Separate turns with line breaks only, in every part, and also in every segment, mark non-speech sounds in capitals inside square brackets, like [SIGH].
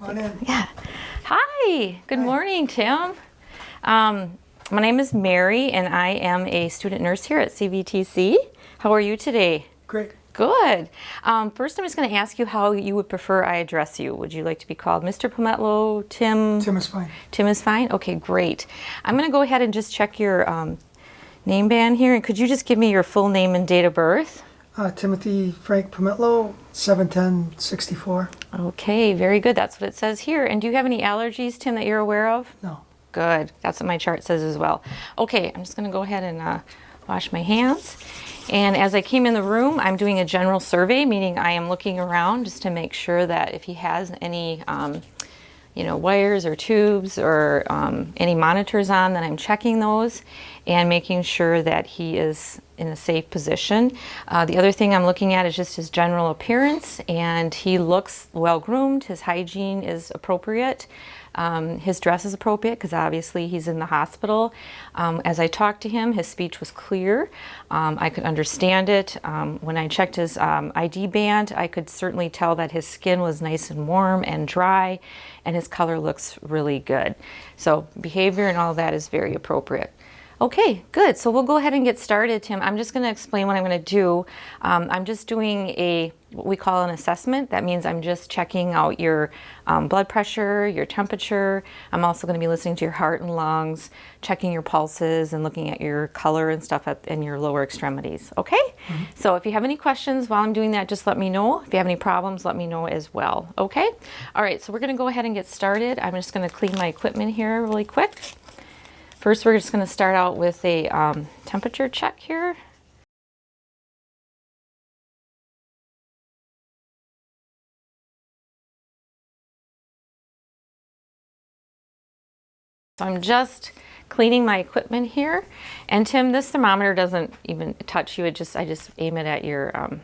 Come on in.
Yeah. Hi. Good morning, Tim. Um, my name is Mary, and I am a student nurse here at CVTC. How are you today?
Great.
Good. Um, first, I'm just going to ask you how you would prefer I address you. Would you like to be called Mr. Pometlo, Tim?
Tim is fine.
Tim is fine? Okay, great. I'm going to go ahead and just check your um, name band here. And could you just give me your full name and date of birth?
Uh, Timothy Frank Pometlo, 71064.
Okay, very good. That's what it says here. And do you have any allergies, Tim, that you're aware of?
No.
Good. That's what my chart says as well. Okay, I'm just going to go ahead and uh, wash my hands. And as I came in the room, I'm doing a general survey, meaning I am looking around just to make sure that if he has any, um, you know, wires or tubes or um, any monitors on, then I'm checking those and making sure that he is in a safe position. Uh, the other thing I'm looking at is just his general appearance and he looks well groomed, his hygiene is appropriate. Um, his dress is appropriate because obviously he's in the hospital. Um, as I talked to him, his speech was clear. Um, I could understand it. Um, when I checked his um, ID band, I could certainly tell that his skin was nice and warm and dry, and his color looks really good. So behavior and all that is very appropriate. Okay, good. So we'll go ahead and get started, Tim. I'm just going to explain what I'm going to do. Um, I'm just doing a what we call an assessment. That means I'm just checking out your um, blood pressure, your temperature. I'm also going to be listening to your heart and lungs, checking your pulses, and looking at your color and stuff at, in your lower extremities. Okay? Mm -hmm. So if you have any questions while I'm doing that, just let me know. If you have any problems, let me know as well. Okay? All right, so we're going to go ahead and get started. I'm just going to clean my equipment here really quick. First, we're just going to start out with a um, temperature check here. So I'm just cleaning my equipment here. And Tim, this thermometer doesn't even touch you. It just I just aim it at your, um,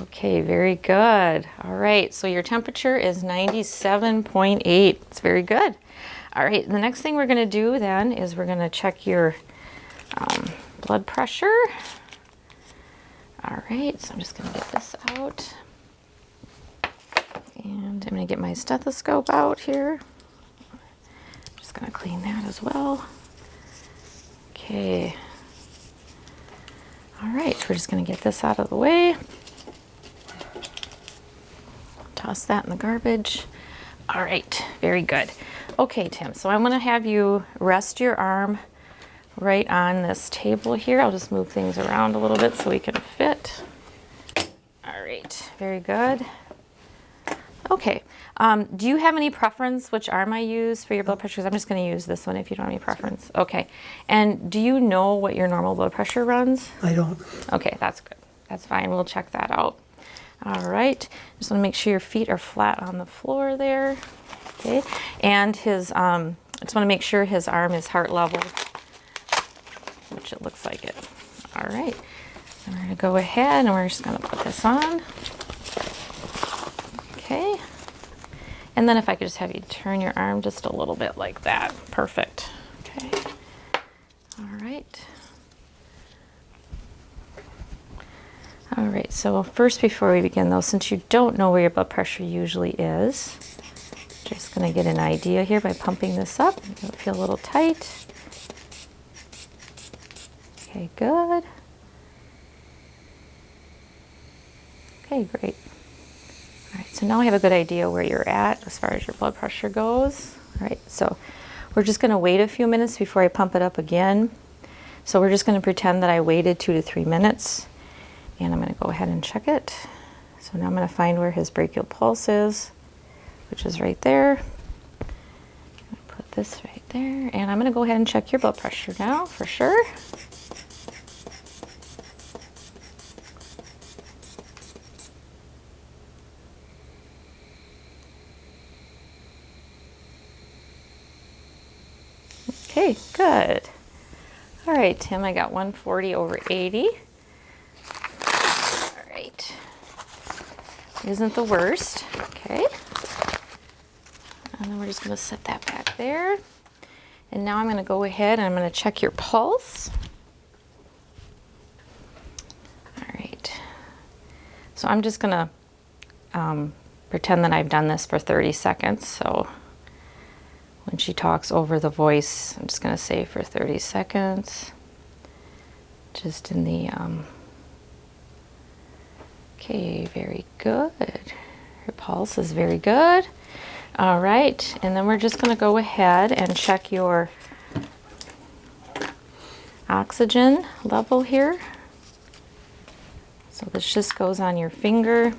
okay, very good. All right, so your temperature is 97.8. It's very good. All right, the next thing we're gonna do then is we're gonna check your um, blood pressure. All right, so I'm just gonna get this out. And I'm gonna get my stethoscope out here. Just gonna clean that as well. Okay. All right, we're just gonna get this out of the way. Toss that in the garbage. All right, very good. Okay, Tim, so I'm gonna have you rest your arm right on this table here. I'll just move things around a little bit so we can fit. All right, very good. Okay, um, do you have any preference which arm I use for your blood pressure? I'm just gonna use this one if you don't have any preference. Okay, and do you know what your normal blood pressure runs?
I don't.
Okay, that's good. That's fine, we'll check that out. All right, just wanna make sure your feet are flat on the floor there. Okay, and his, um, I just wanna make sure his arm is heart level, which it looks like it. All right, we're gonna go ahead and we're just gonna put this on. Okay, and then if I could just have you turn your arm just a little bit like that. Perfect. Okay, all right. All right, so first before we begin though, since you don't know where your blood pressure usually is, just gonna get an idea here by pumping this up. It'll feel a little tight. Okay, good. Okay, great. All right, so now I have a good idea where you're at as far as your blood pressure goes. All right, so we're just gonna wait a few minutes before I pump it up again. So we're just gonna pretend that I waited two to three minutes and I'm going to go ahead and check it. So now I'm going to find where his brachial pulse is, which is right there. Put this right there, and I'm going to go ahead and check your blood pressure now for sure. Okay, good. All right, Tim, I got 140 over 80. All right. isn't the worst. And then we're just going to set that back there. And now I'm going to go ahead and I'm going to check your pulse. All right. So I'm just going to um, pretend that I've done this for 30 seconds. So when she talks over the voice, I'm just going to say for 30 seconds, just in the, um, okay, very good. Her pulse is very good. All right, and then we're just going to go ahead and check your oxygen level here. So this just goes on your finger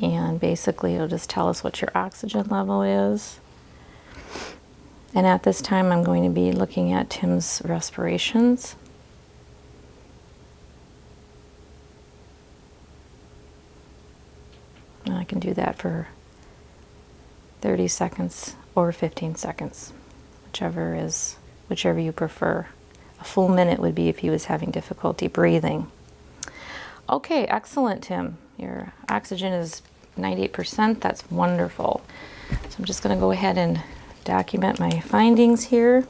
and basically it'll just tell us what your oxygen level is. And at this time I'm going to be looking at Tim's respirations. And I can do that for 30 seconds or 15 seconds, whichever is whichever you prefer. A full minute would be if he was having difficulty breathing. Okay, excellent, Tim. Your oxygen is 98%. That's wonderful. So I'm just going to go ahead and document my findings here.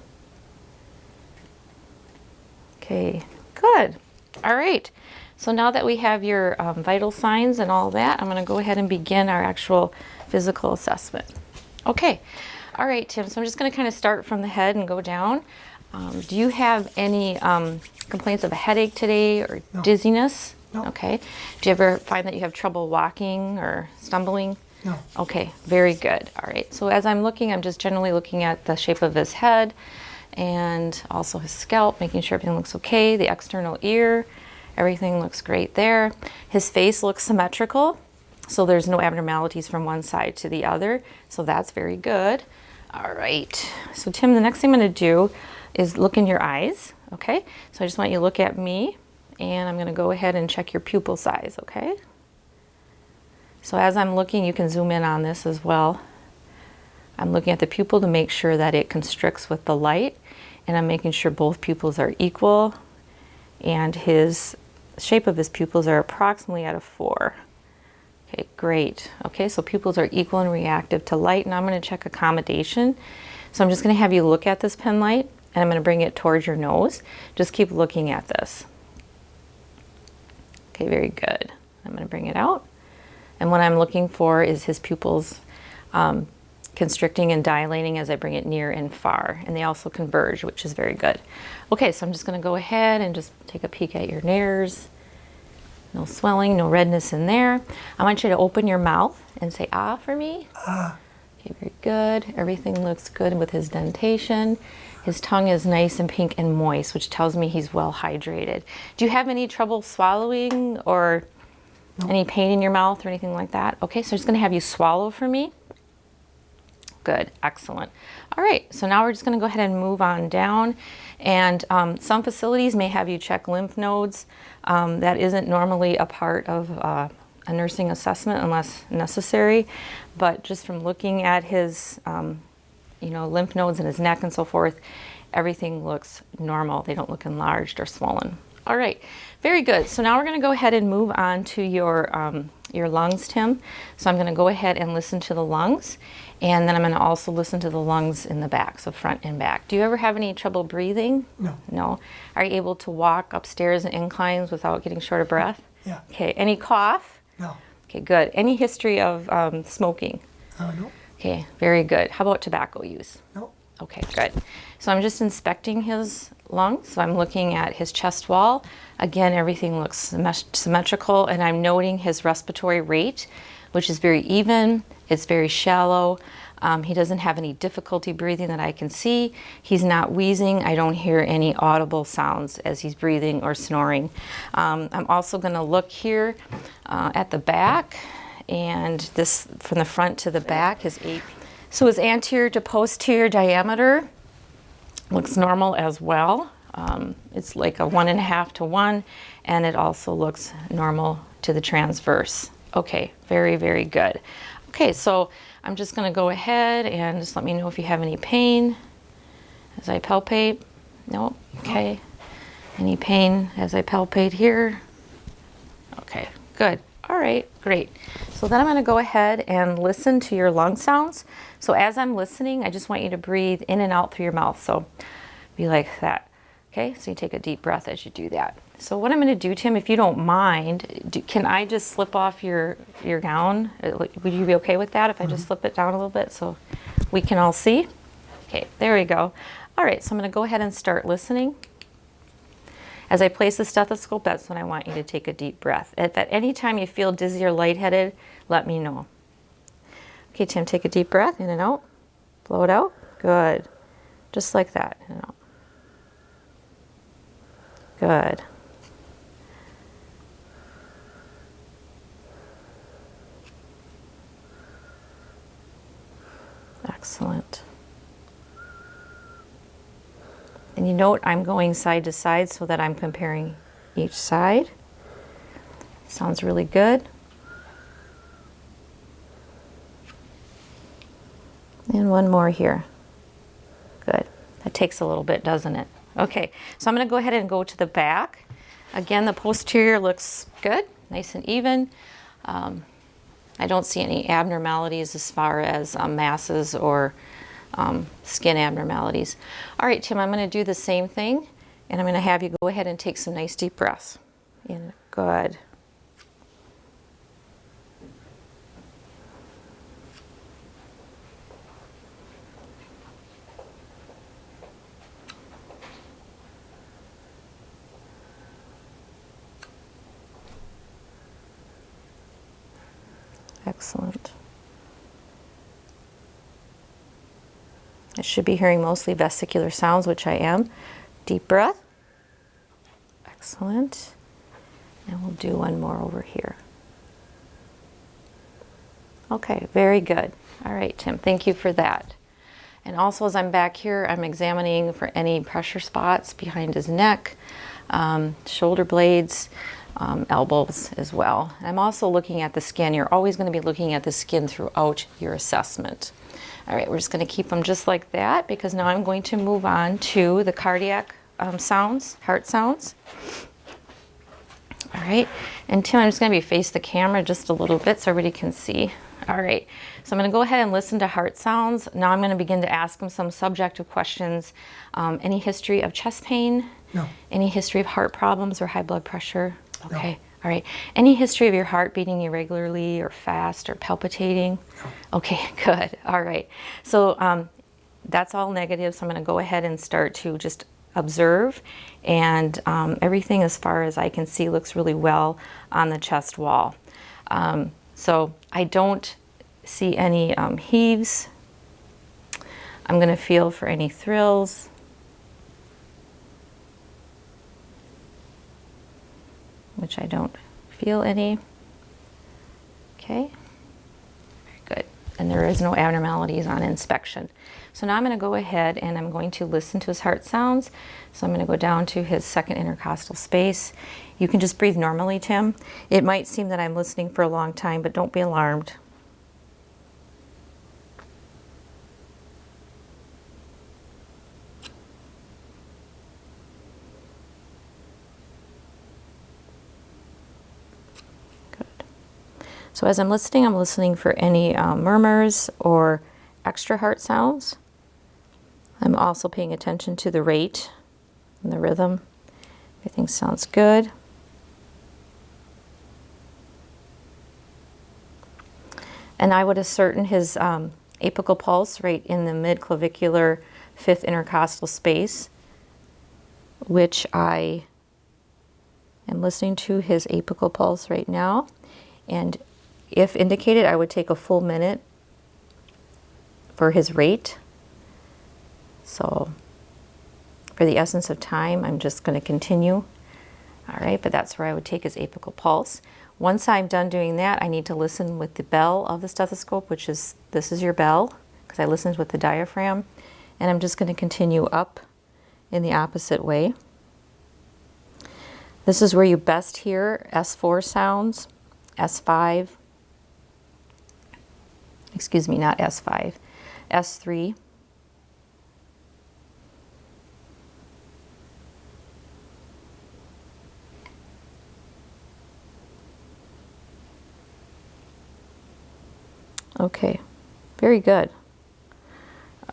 Okay, good. All right. So now that we have your um, vital signs and all that, I'm going to go ahead and begin our actual physical assessment. Okay. All right, Tim. So I'm just going to kind of start from the head and go down. Um, do you have any um, complaints of a headache today or
No.
dizziness?
No.
Okay. Do you ever find that you have trouble walking or stumbling?
No.
Okay, very good. All right. So as I'm looking, I'm just generally looking at the shape of his head and also his scalp, making sure everything looks okay. The external ear, everything looks great there. His face looks symmetrical, so there's no abnormalities from one side to the other. So that's very good. All right. So Tim, the next thing I'm going to do is look in your eyes. Okay. So I just want you to look at me, and I'm going to go ahead and check your pupil size. Okay. So as I'm looking, you can zoom in on this as well. I'm looking at the pupil to make sure that it constricts with the light and I'm making sure both pupils are equal and his shape of his pupils are approximately at a four. Okay, great. Okay, so pupils are equal and reactive to light Now I'm going to check accommodation. So I'm just going to have you look at this pen light and I'm going to bring it towards your nose. Just keep looking at this. Okay, very good. I'm going to bring it out. And what I'm looking for is his pupils um, constricting and dilating as I bring it near and far. And they also converge, which is very good. Okay, so I'm just going to go ahead and just take a peek at your nares. No swelling, no redness in there. I want you to open your mouth and say ah for me.
Ah.
Okay, very good. Everything looks good with his dentition. His tongue is nice and pink and moist, which tells me he's well hydrated. Do you have any trouble swallowing or any pain in your mouth or anything like that? Okay, so I'm just going to have you swallow for me. Good, excellent. All right, so now we're just going to go ahead and move on down. And um, some facilities may have you check lymph nodes. Um, that isn't normally a part of uh, a nursing assessment unless necessary. But just from looking at his, um, you know, lymph nodes in his neck and so forth, everything looks normal. They don't look enlarged or swollen. All right, very good. So now we're going to go ahead and move on to your um, your lungs, Tim. So I'm going to go ahead and listen to the lungs, and then I'm going to also listen to the lungs in the back, so front and back. Do you ever have any trouble breathing?
No.
No. Are you able to walk upstairs and inclines without getting short of breath?
Yeah.
Okay. Any cough?
No.
Okay, good. Any history of um, smoking?
Uh, no.
Okay, very good. How about tobacco use?
No.
Okay, good. So I'm just inspecting his lungs. So I'm looking at his chest wall. Again, everything looks symmet- symmetrical, and I'm noting his respiratory rate, which is very even. It's very shallow. Um, he doesn't have any difficulty breathing that I can see. He's not wheezing. I don't hear any audible sounds as he's breathing or snoring. Um, I'm also going to look here uh, at the back, and this from the front to the back, is eight. So his anterior to posterior diameter looks normal as well. Um, it's like a one and a half to one, and it also looks normal to the transverse. Okay, very, very good. Okay, so I'm just going to go ahead and just let me know if you have any pain as I palpate. No, okay. Any pain as I palpate here? Okay, good. All right, great. So then I'm going to go ahead and listen to your lung sounds. So as I'm listening, I just want you to breathe in and out through your mouth. So be like that. Okay, so you take a deep breath as you do that. So what I'm going to do, Tim, if you don't mind, do, can I just slip off your your gown? Uh, Would you be okay with that if I just slip it down a little bit so we can all see? Okay, there we go. All right, so I'm going to go ahead and start listening. As I place the stethoscope, that's when I want you to take a deep breath. If at any time you feel dizzy or lightheaded, let me know. Okay, Tim, take a deep breath in and out. Blow it out. Good. Just like that. In and out. Good. Excellent. And you note I'm going side to side so that I'm comparing each side. Sounds really good. And one more here. Good. That takes a little bit, doesn't it? Okay, so I'm going to go ahead and go to the back. Again, the posterior looks good, nice and even. Um, I don't see any abnormalities as far as um, masses or um, skin abnormalities. All right, Tim, I'm going to do the same thing, and I'm going to have you go ahead and take some nice deep breaths. In. Good. Excellent. I should be hearing mostly vesicular sounds, which I am. Deep breath. Excellent. And we'll do one more over here. Okay, very good. All right, Tim, thank you for that. And also as I'm back here, I'm examining for any pressure spots behind his neck, um, shoulder blades, um, elbows as well. I'm also looking at the skin. You're always going to be looking at the skin throughout your assessment. All right, we're just going to keep them just like that because now I'm going to move on to the cardiac um, sounds, heart sounds. All right, and Tim, I'm just going to be face the camera just a little bit so everybody can see. All right, so I'm going to go ahead and listen to heart sounds. Now I'm going to begin to ask them some subjective questions. Um, any history of chest pain?
No.
Any history of heart problems or high blood pressure? Okay. All right. Any history of your heart beating irregularly or fast or palpitating? No. Okay, [LAUGHS] good. All right. So um, that's all negative. So I'm going to go ahead and start to just observe. And um, everything, as far as I can see, looks really well on the chest wall. Um, so I don't see any um, heaves. I'm going to feel for any thrills. Which I don't feel any. Okay, very good. And there is no abnormalities on inspection. So now I'm going to go ahead and I'm going to listen to his heart sounds. So I'm going to go down to his second intercostal space. You can just breathe normally, Tim. It might seem that I'm listening for a long time, but don't be alarmed. So as I'm listening, I'm listening for any um, murmurs or extra heart sounds. I'm also paying attention to the rate and the rhythm. Everything sounds good. And I would ascertain his um, apical pulse right in the mid-clavicular fifth intercostal space, which I am listening to his apical pulse right now. And if indicated, I would take a full minute for his rate. So for the essence of time, I'm just going to continue. All right, but that's where I would take his apical pulse. Once I'm done doing that, I need to listen with the bell of the stethoscope, which is, this is your bell, because I listened with the diaphragm. And I'm just going to continue up in the opposite way. This is where you best hear S4 sounds, S5, excuse me, not S5, S3. Okay, very good.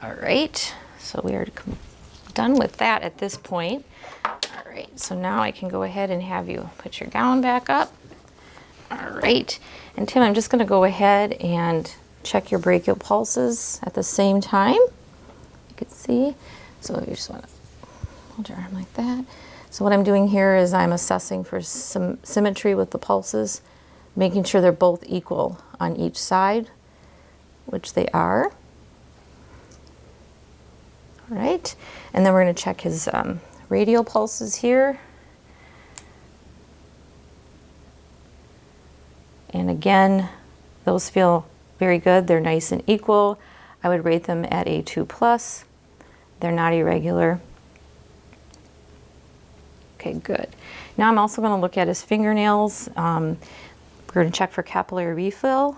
All right, so we are done with that at this point. All right, so now I can go ahead and have you put your gown back up. All right, and Tim, I'm just gonna go ahead and check your brachial pulses at the same time. You can see, so you just wanna hold your arm like that. So what I'm doing here is I'm assessing for some symmetry with the pulses, making sure they're both equal on each side, which they are. All right, and then we're going to check his um, radial pulses here. And again, those feel very good. They're nice and equal. I would rate them at a 2 plus. They're not irregular. Okay, good. Now I'm also going to look at his fingernails. Um, we're going to check for capillary refill.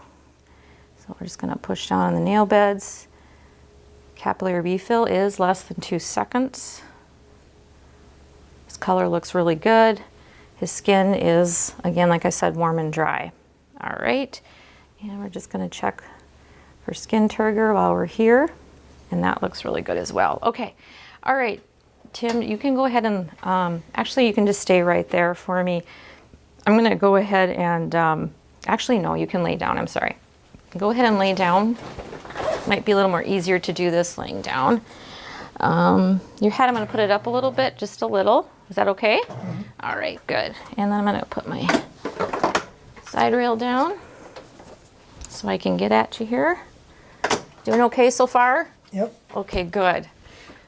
So we're just going to push down on the nail beds. Capillary refill is less than two seconds. His color looks really good. His skin is, again, like I said, warm and dry. All right, and we're just gonna check for skin turgor while we're here. And that looks really good as well. Okay, all right, Tim, you can go ahead and, um, actually you can just stay right there for me. I'm gonna go ahead and, um, actually no, you can lay down, I'm sorry. Go ahead and lay down. Might be a little more easier to do this laying down. Um, your head, I'm gonna put it up a little bit, just a little. Is that okay? All right, good. And then I'm gonna put my side rail down so I can get at you here. Doing okay so far?
Yep.
Okay, good.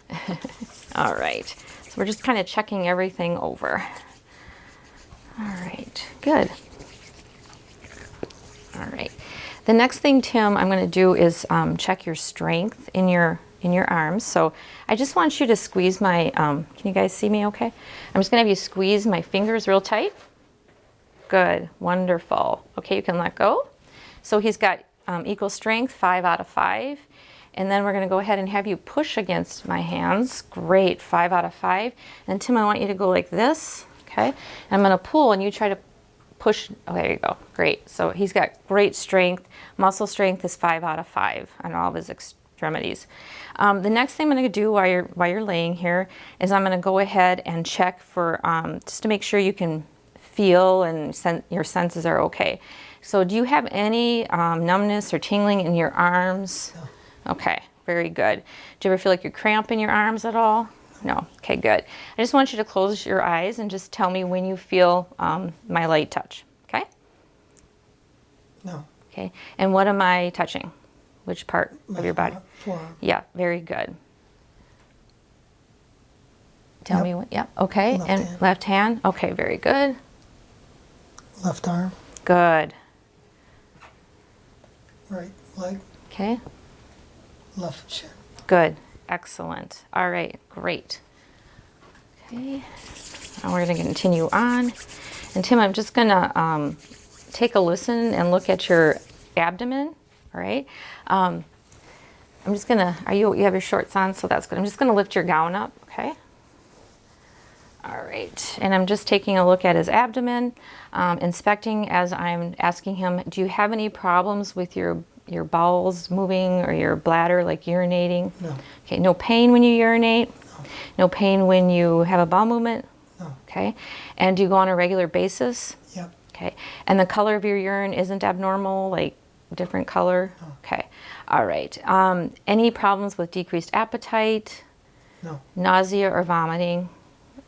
[LAUGHS] All right. So we're just kind of checking everything over. All right, good. All right. The next thing, Tim, I'm going to do is um, check your strength in your in your arms. So I just want you to squeeze my, um, can you guys see me okay? I'm just going to have you squeeze my fingers real tight. Good, wonderful. Okay, you can let go. So he's got um, equal strength, five out of five. And then we're gonna go ahead and have you push against my hands. Great, five out of five. And Tim, I want you to go like this, okay? And I'm gonna pull and you try to push, oh, there you go, great. So he's got great strength. Muscle strength is five out of five on all of his extremities. Um, the next thing I'm gonna do while you're, while you're laying here is I'm gonna go ahead and check for, um, just to make sure you can feel and sen your senses are okay. So do you have any um, numbness or tingling in your arms? No. Okay, very good. Do you ever feel like you're cramping your arms at all? No. Okay, good. I just want you to close your eyes and just tell me when you feel um, my light touch. Okay?
No.
Okay. And what am I touching? Which part
My
of your body?
Forearm.
Yeah, very good. Tell
Yep.
me what, yeah, okay.
Left
and
hand.
left hand? Okay, very good.
Left arm.
Good.
Right leg.
Okay.
Left shin.
Good. Excellent. All right. Great. Okay. Now we're going to continue on. And Tim, I'm just going to um, take a listen and look at your abdomen. All right. Um, I'm just going to, are you, you have your shorts on, so that's good. I'm just going to lift your gown up. All right, and I'm just taking a look at his abdomen, um, inspecting as I'm asking him, do you have any problems with your, your bowels moving or your bladder, like urinating?
No.
Okay, no pain when you urinate? No No pain when you have a bowel movement?
No.
Okay, and do you go on a regular basis?
Yep.
Okay, and the color of your urine isn't abnormal, like different color? Okay, all right. Um, any problems with decreased appetite,
No.
nausea or vomiting?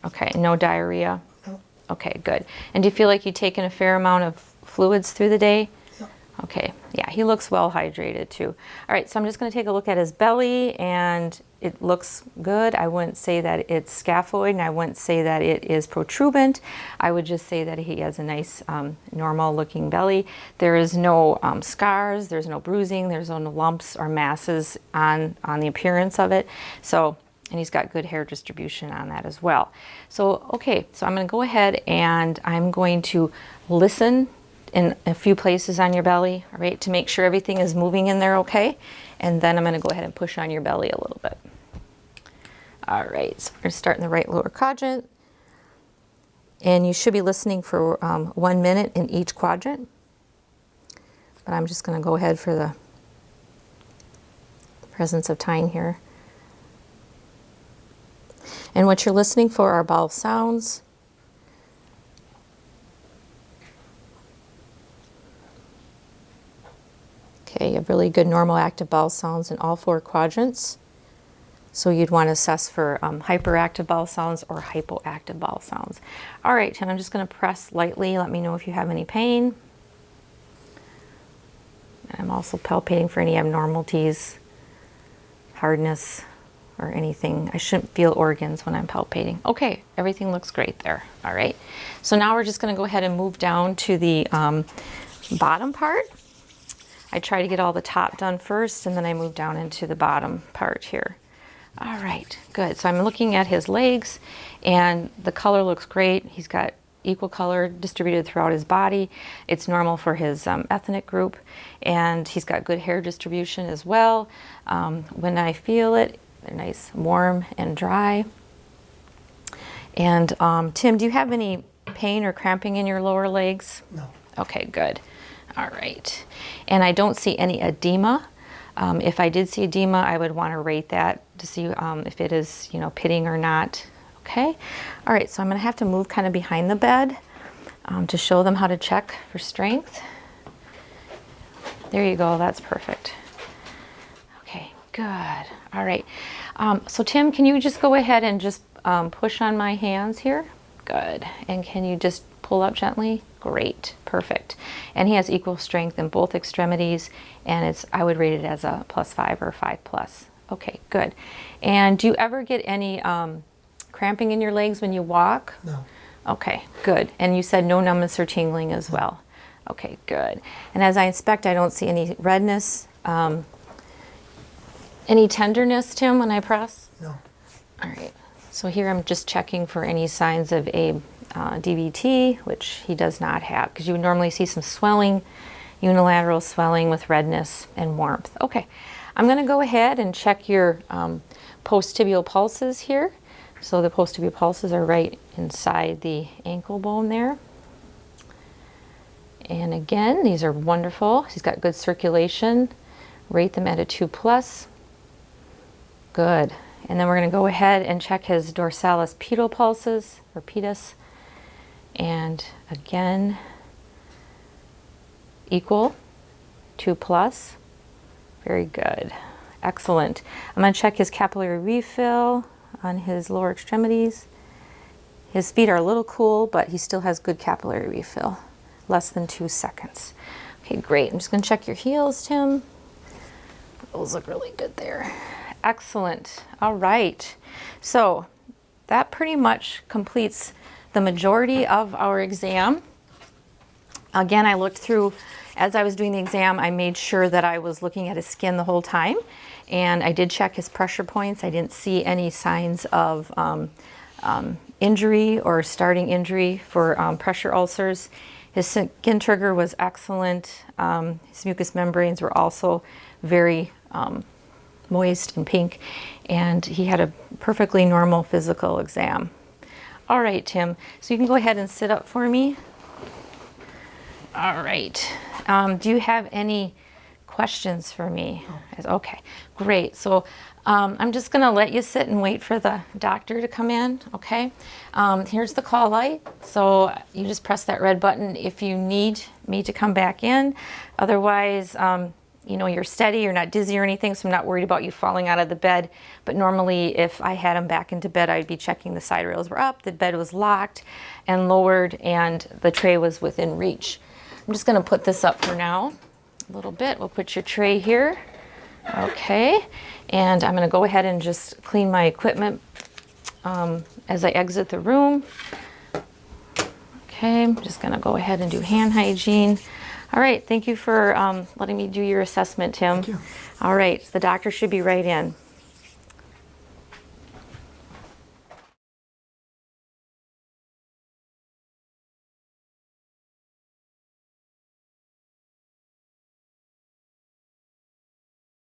Okay, no diarrhea?
No.
Okay, good. And do you feel like you've taken a fair amount of fluids through the day?
Yep.
Okay, yeah, he looks well hydrated too. All right, so I'm just going to take a look at his belly and it looks good. I wouldn't say that it's scaphoid and I wouldn't say that it is protuberant. I would just say that he has a nice um, normal looking belly. There is no um, scars, there's no bruising, there's no lumps or masses on, on the appearance of it. So and he's got good hair distribution on that as well. So, okay, so I'm gonna go ahead and I'm going to listen in a few places on your belly, all right, to make sure everything is moving in there okay. And then I'm gonna go ahead and push on your belly a little bit. All right, so we're gonna start in the right lower quadrant. And you should be listening for um, one minute in each quadrant. But I'm just gonna go ahead for the presence of time here. And what you're listening for are bowel sounds. Okay, you have really good normal active bowel sounds in all four quadrants. So you'd want to assess for um, hyperactive bowel sounds or hypoactive bowel sounds. All right, and I'm just going to press lightly. Let me know if you have any pain. I'm also palpating for any abnormalities, hardness, or anything. I shouldn't feel organs when I'm palpating. Okay, everything looks great there. All right. So now we're just going to go ahead and move down to the um, bottom part. I try to get all the top done first, and then I move down into the bottom part here. All right, good. So I'm looking at his legs, and the color looks great. He's got equal color distributed throughout his body. It's normal for his um, ethnic group, and he's got good hair distribution as well. Um, when I feel it, they're nice, warm, and dry. And um, Tim, do you have any pain or cramping in your lower legs?
No.
Okay, good. All right. And I don't see any edema. Um, if I did see edema, I would want to rate that to see um, if it is, you know, pitting or not. Okay. All right. So I'm going to have to move kind of behind the bed um, to show them how to check for strength. There you go. That's perfect. Okay. Good. All right. Um, so Tim, can you just go ahead and just um, push on my hands here? Good. And can you just pull up gently? Great, perfect. And he has equal strength in both extremities, and it's I would rate it as a plus five or five plus. Okay, good. And do you ever get any um, cramping in your legs when you walk?
No.
Okay, good. And you said no numbness or tingling as well. Okay, good. And as I inspect, I don't see any redness. Um, any tenderness, Tim, when I press?
No.
All right. So here I'm just checking for any signs of a uh, DVT, which he does not have, because you would normally see some swelling, unilateral swelling with redness and warmth. Okay, I'm going to go ahead and check your um, post-tibial pulses here. So the post-tibial pulses are right inside the ankle bone there. And again, these are wonderful. He's got good circulation. Rate them at a 2 plus. Good. And then we're going to go ahead and check his dorsalis pedal pulses, or pedis. And again, equal, 2 plus. Very good. Excellent. I'm going to check his capillary refill on his lower extremities. His feet are a little cool, but he still has good capillary refill. Less than two seconds. Okay, great. I'm just going to check your heels, Tim. Those look really good there. Excellent. All right. So that pretty much completes the majority of our exam. Again, I looked through, as I was doing the exam, I made sure that I was looking at his skin the whole time. And I did check his pressure points. I didn't see any signs of um, um, injury or starting injury for um, pressure ulcers. His skin turgor was excellent. Um, his mucous membranes were also very um, moist and pink. And he had a perfectly normal physical exam. All right, Tim. So you can go ahead and sit up for me. All right. Um, do you have any questions for me? Okay, great. So um, I'm just going to let you sit and wait for the doctor to come in, okay? Um, here's the call light. So you just press that red button if you need me to come back in. Otherwise, um, you know, you're steady, you're not dizzy or anything, so I'm not worried about you falling out of the bed. But normally if I had him back into bed, I'd be checking the side rails were up, the bed was locked and lowered, and the tray was within reach. I'm just gonna put this up for now a little bit. We'll put your tray here. Okay, and I'm gonna go ahead and just clean my equipment um, as I exit the room. Okay, I'm just gonna go ahead and do hand hygiene. All right, thank you for um, letting me do your assessment, Tim.
Thank you.
All right, the doctor should be right in.